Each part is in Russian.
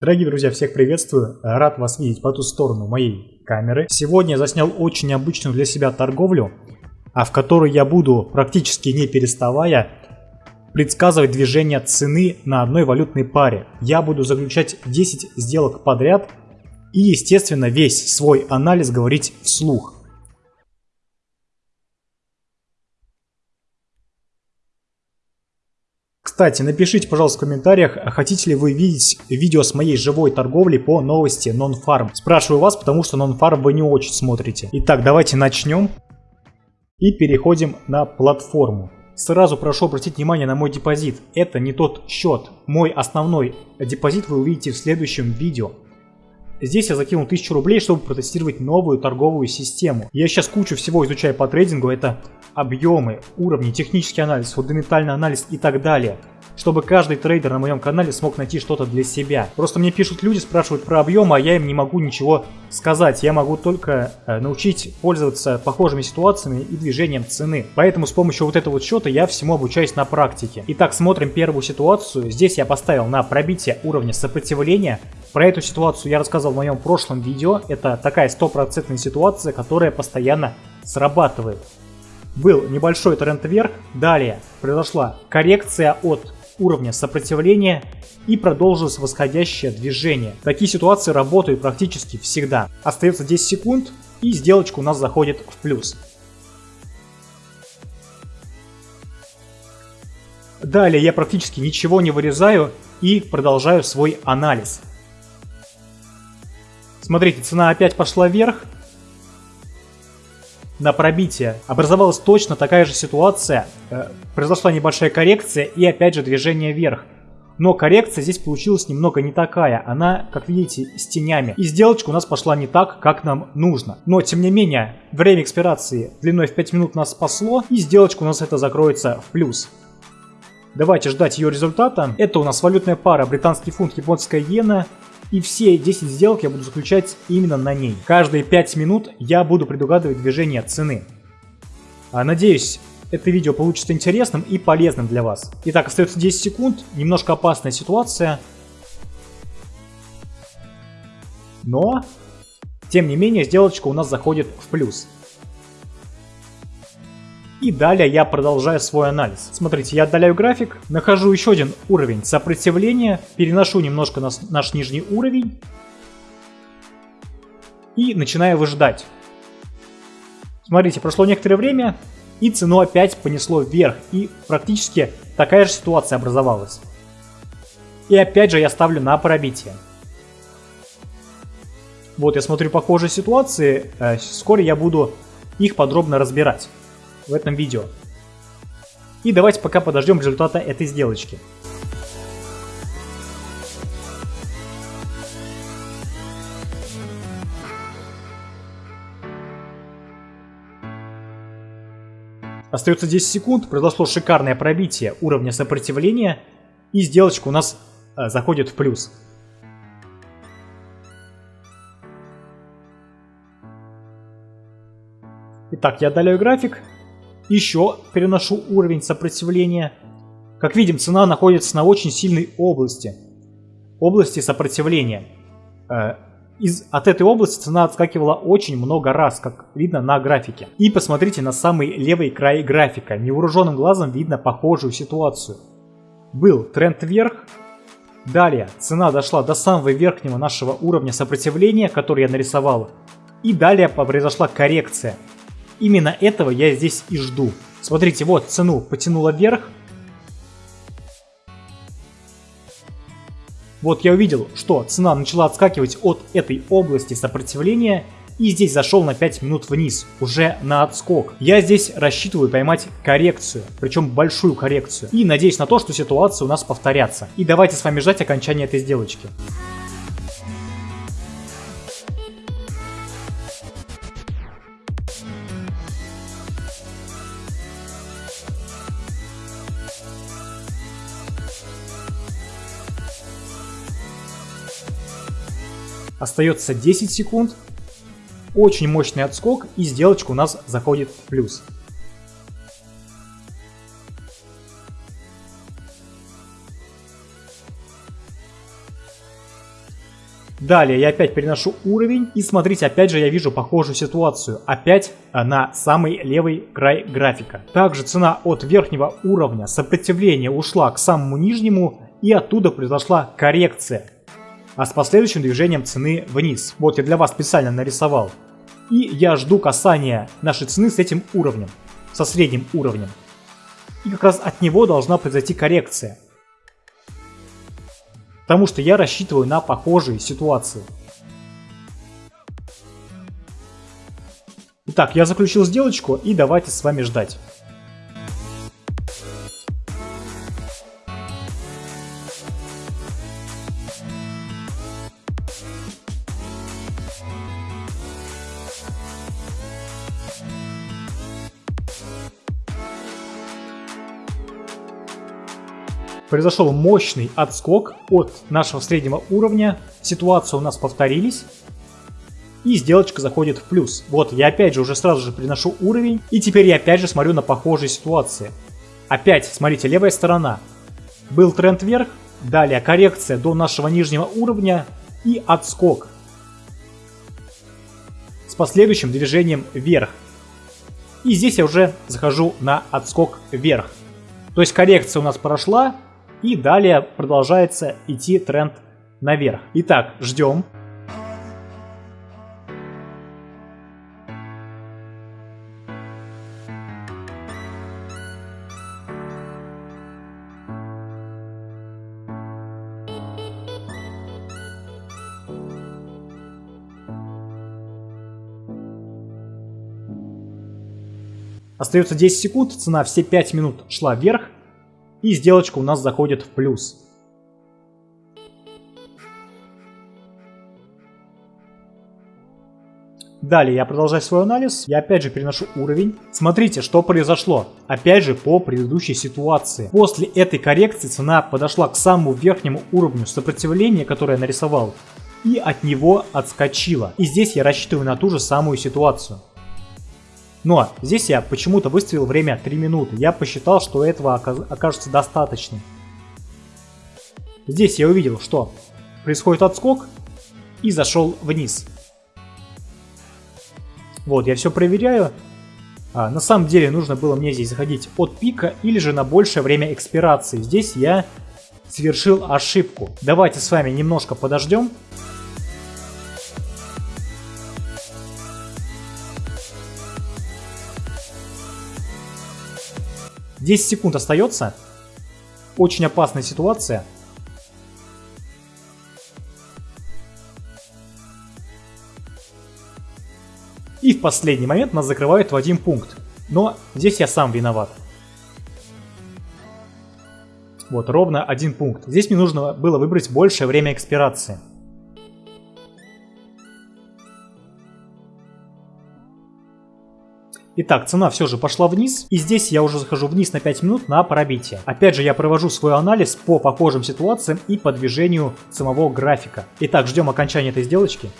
Дорогие друзья, всех приветствую. Рад вас видеть по ту сторону моей камеры. Сегодня я заснял очень обычную для себя торговлю, а в которой я буду практически не переставая предсказывать движение цены на одной валютной паре. Я буду заключать 10 сделок подряд и, естественно, весь свой анализ говорить вслух. Кстати, напишите, пожалуйста, в комментариях, хотите ли вы видеть видео с моей живой торговлей по новости Non-Farm. Спрашиваю вас, потому что Non-Farm вы не очень смотрите. Итак, давайте начнем и переходим на платформу. Сразу прошу обратить внимание на мой депозит. Это не тот счет. Мой основной депозит вы увидите в следующем видео. Здесь я закинул 1000 рублей, чтобы протестировать новую торговую систему. Я сейчас кучу всего изучаю по трейдингу. Это объемы, уровни, технический анализ, фундаментальный анализ и так далее чтобы каждый трейдер на моем канале смог найти что-то для себя. Просто мне пишут люди, спрашивают про объем, а я им не могу ничего сказать. Я могу только э, научить пользоваться похожими ситуациями и движением цены. Поэтому с помощью вот этого вот счета я всему обучаюсь на практике. Итак, смотрим первую ситуацию. Здесь я поставил на пробитие уровня сопротивления. Про эту ситуацию я рассказывал в моем прошлом видео. Это такая стопроцентная ситуация, которая постоянно срабатывает. Был небольшой тренд вверх, далее произошла коррекция от уровня сопротивления и продолжилось восходящее движение. Такие ситуации работают практически всегда. Остается 10 секунд и сделочка у нас заходит в плюс. Далее я практически ничего не вырезаю и продолжаю свой анализ. Смотрите, цена опять пошла вверх, на пробитие. Образовалась точно такая же ситуация, э, произошла небольшая коррекция и опять же движение вверх. Но коррекция здесь получилась немного не такая, она, как видите, с тенями. И сделочка у нас пошла не так, как нам нужно. Но, тем не менее, время экспирации длиной в 5 минут нас спасло, и сделочка у нас это закроется в плюс. Давайте ждать ее результата. Это у нас валютная пара британский фунт, японская иена. И все 10 сделок я буду заключать именно на ней. Каждые 5 минут я буду предугадывать движение цены. А, надеюсь, это видео получится интересным и полезным для вас. Итак, остается 10 секунд, немножко опасная ситуация. Но, тем не менее, сделочка у нас заходит в плюс. И далее я продолжаю свой анализ. Смотрите, я отдаляю график, нахожу еще один уровень сопротивления, переношу немножко на наш нижний уровень и начинаю выжидать. Смотрите, прошло некоторое время, и цену опять понесло вверх, и практически такая же ситуация образовалась. И опять же я ставлю на пробитие. Вот я смотрю похожие ситуации, э, вскоре я буду их подробно разбирать в этом видео. И давайте пока подождем результата этой сделочки. Остается 10 секунд, произошло шикарное пробитие уровня сопротивления, и сделочка у нас э, заходит в плюс. Итак, я отдаляю график, еще переношу уровень сопротивления. Как видим, цена находится на очень сильной области. Области сопротивления. Э, из, от этой области цена отскакивала очень много раз, как видно на графике. И посмотрите на самый левый край графика. Невооруженным глазом видно похожую ситуацию. Был тренд вверх. Далее цена дошла до самого верхнего нашего уровня сопротивления, который я нарисовал. И далее произошла коррекция. Именно этого я здесь и жду. Смотрите, вот цену потянула вверх. Вот я увидел, что цена начала отскакивать от этой области сопротивления и здесь зашел на 5 минут вниз, уже на отскок. Я здесь рассчитываю поймать коррекцию, причем большую коррекцию. И надеюсь на то, что ситуация у нас повторятся. И давайте с вами ждать окончания этой сделочки. Остается 10 секунд. Очень мощный отскок и сделочка у нас заходит в плюс. Далее я опять переношу уровень. И смотрите, опять же я вижу похожую ситуацию. Опять на самый левый край графика. Также цена от верхнего уровня сопротивления ушла к самому нижнему. И оттуда произошла коррекция. А с последующим движением цены вниз. Вот я для вас специально нарисовал. И я жду касания нашей цены с этим уровнем. Со средним уровнем. И как раз от него должна произойти коррекция. Потому что я рассчитываю на похожие ситуации. Итак, я заключил сделочку и давайте с вами ждать. Произошел мощный отскок от нашего среднего уровня. Ситуация у нас повторились. И сделочка заходит в плюс. Вот, я опять же уже сразу же приношу уровень. И теперь я опять же смотрю на похожие ситуации. Опять, смотрите, левая сторона. Был тренд вверх, далее коррекция до нашего нижнего уровня и отскок. С последующим движением вверх. И здесь я уже захожу на отскок вверх. То есть коррекция у нас прошла, и далее продолжается идти тренд наверх. Итак, ждем. Остается 10 секунд, цена все 5 минут шла вверх, и сделочка у нас заходит в плюс. Далее я продолжаю свой анализ, я опять же переношу уровень. Смотрите, что произошло. Опять же по предыдущей ситуации. После этой коррекции цена подошла к самому верхнему уровню сопротивления, которое я нарисовал, и от него отскочила. И здесь я рассчитываю на ту же самую ситуацию. Но здесь я почему-то выставил время 3 минуты. Я посчитал, что этого окажется достаточно. Здесь я увидел, что происходит отскок и зашел вниз. Вот, я все проверяю. А, на самом деле нужно было мне здесь заходить от пика или же на большее время экспирации. Здесь я совершил ошибку. Давайте с вами немножко подождем. 10 секунд остается. Очень опасная ситуация. И в последний момент нас закрывают в один пункт. Но здесь я сам виноват. Вот, ровно один пункт. Здесь мне нужно было выбрать большее время экспирации. Итак, цена все же пошла вниз, и здесь я уже захожу вниз на 5 минут на пробитие. Опять же, я провожу свой анализ по похожим ситуациям и по движению самого графика. Итак, ждем окончания этой сделочки.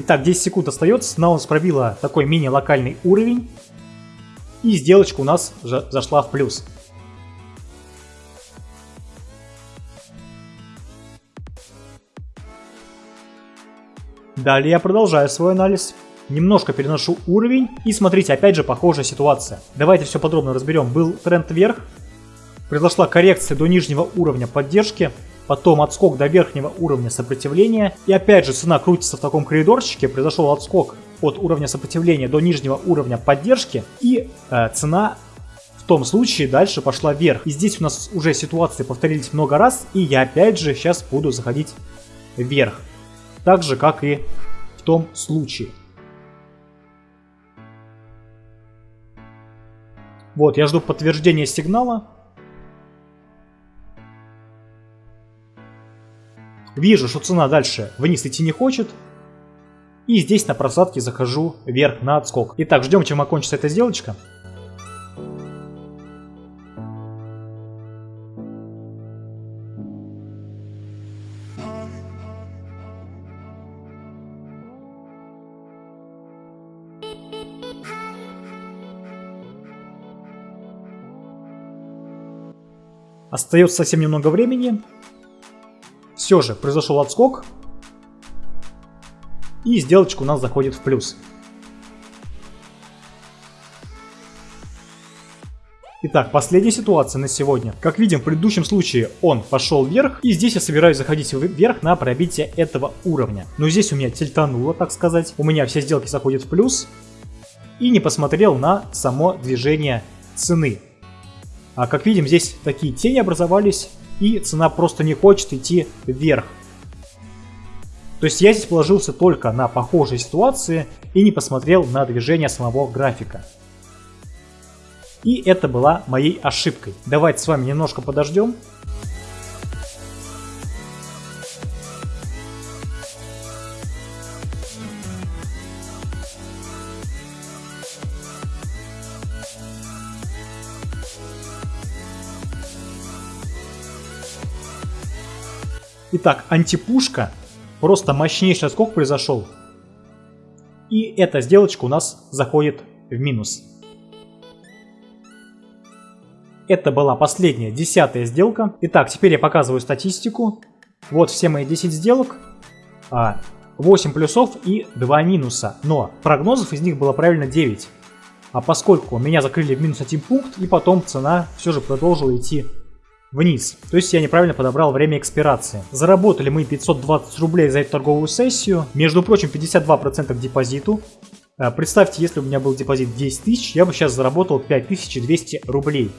Итак, 10 секунд остается, нас пробила такой мини-локальный уровень. И сделочка у нас зашла в плюс. Далее я продолжаю свой анализ. Немножко переношу уровень. И смотрите, опять же похожая ситуация. Давайте все подробно разберем. Был тренд вверх. Произошла коррекция до нижнего уровня поддержки потом отскок до верхнего уровня сопротивления. И опять же цена крутится в таком коридорчике, произошел отскок от уровня сопротивления до нижнего уровня поддержки. И э, цена в том случае дальше пошла вверх. И здесь у нас уже ситуации повторились много раз, и я опять же сейчас буду заходить вверх. Так же, как и в том случае. Вот, я жду подтверждения сигнала. Вижу, что цена дальше вниз идти не хочет. И здесь на просадке захожу вверх на отскок. Итак, ждем, чем окончится эта сделочка. Остается совсем немного времени. Все же произошел отскок. И сделочка у нас заходит в плюс. Итак, последняя ситуация на сегодня. Как видим, в предыдущем случае он пошел вверх, и здесь я собираюсь заходить вверх на пробитие этого уровня. Но здесь у меня тильтануло, так сказать. У меня все сделки заходят в плюс. И не посмотрел на само движение цены. А как видим, здесь такие тени образовались, и цена просто не хочет идти вверх. То есть я здесь положился только на похожие ситуации и не посмотрел на движение самого графика. И это была моей ошибкой. Давайте с вами немножко подождем. Итак, антипушка. Просто мощнейший скок произошел. И эта сделочка у нас заходит в минус. Это была последняя, десятая сделка. Итак, теперь я показываю статистику. Вот все мои 10 сделок. 8 а, плюсов и 2 минуса. Но прогнозов из них было правильно 9. А поскольку меня закрыли в минус 1 пункт, и потом цена все же продолжила идти вниз. То есть я неправильно подобрал время экспирации. Заработали мы 520 рублей за эту торговую сессию. Между прочим, 52% к депозиту. А, представьте, если у меня был депозит 10 тысяч, я бы сейчас заработал 5200 рублей.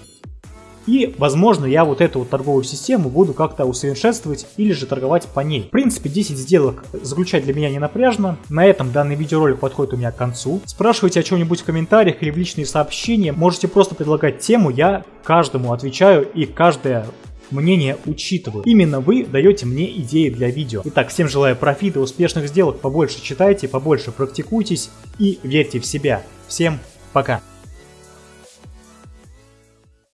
И, возможно, я вот эту вот торговую систему буду как-то усовершенствовать или же торговать по ней. В принципе, 10 сделок заключать для меня не напряжно. На этом данный видеоролик подходит у меня к концу. Спрашивайте о чем-нибудь в комментариях или в личные сообщения. Можете просто предлагать тему, я каждому отвечаю и каждое мнение учитываю. Именно вы даете мне идеи для видео. Итак, всем желаю профита, успешных сделок, побольше читайте, побольше практикуйтесь и верьте в себя. Всем пока!